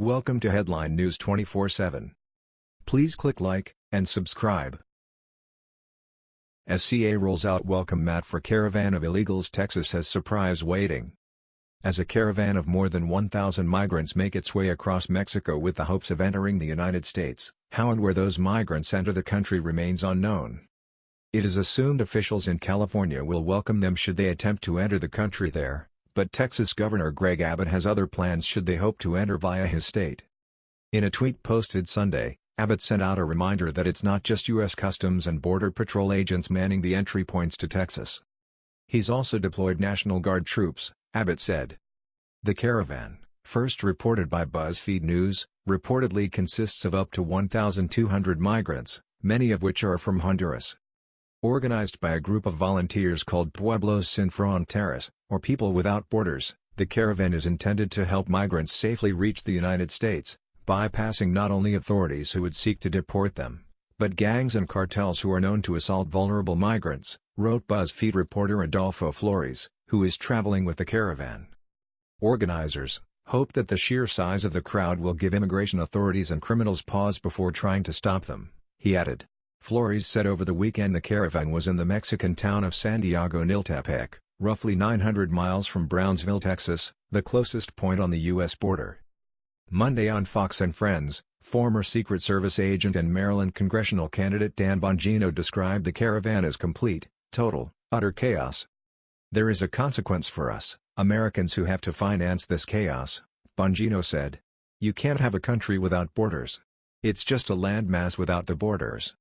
Welcome to Headline News 24/7. Please click like and subscribe. SCA rolls out welcome mat for caravan of illegals Texas has surprise waiting. As a caravan of more than 1,000 migrants make its way across Mexico with the hopes of entering the United States, how and where those migrants enter the country remains unknown. It is assumed officials in California will welcome them should they attempt to enter the country there, but Texas Governor Greg Abbott has other plans should they hope to enter via his state. In a tweet posted Sunday, Abbott sent out a reminder that it's not just U.S. Customs and Border Patrol agents manning the entry points to Texas. He's also deployed National Guard troops, Abbott said. The caravan, first reported by BuzzFeed News, reportedly consists of up to 1,200 migrants, many of which are from Honduras. Organized by a group of volunteers called Pueblos Sin Fronteras, or People Without Borders, the caravan is intended to help migrants safely reach the United States, bypassing not only authorities who would seek to deport them, but gangs and cartels who are known to assault vulnerable migrants, wrote BuzzFeed reporter Adolfo Flores, who is traveling with the caravan. Organizers, hope that the sheer size of the crowd will give immigration authorities and criminals pause before trying to stop them, he added. Flores said over the weekend the caravan was in the Mexican town of Santiago Niltepec, roughly 900 miles from Brownsville, Texas, the closest point on the U.S. border. Monday on Fox and Friends, former Secret Service agent and Maryland congressional candidate Dan Bongino described the caravan as complete, total, utter chaos. There is a consequence for us, Americans who have to finance this chaos, Bongino said. You can't have a country without borders. It's just a landmass without the borders.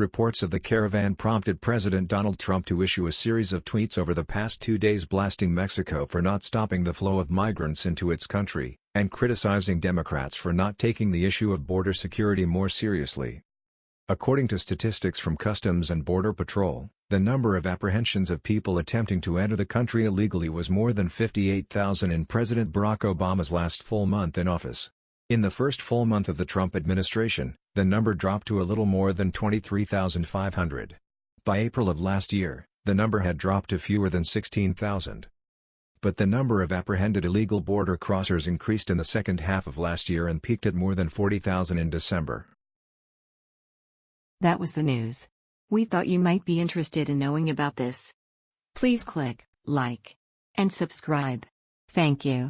Reports of the caravan prompted President Donald Trump to issue a series of tweets over the past two days blasting Mexico for not stopping the flow of migrants into its country, and criticizing Democrats for not taking the issue of border security more seriously. According to statistics from Customs and Border Patrol, the number of apprehensions of people attempting to enter the country illegally was more than 58,000 in President Barack Obama's last full month in office. In the first full month of the Trump administration, the number dropped to a little more than 23,500. By April of last year, the number had dropped to fewer than 16,000. But the number of apprehended illegal border crossers increased in the second half of last year and peaked at more than 40,000 in December. That was the news. We thought you might be interested in knowing about this. Please click like and subscribe. Thank you.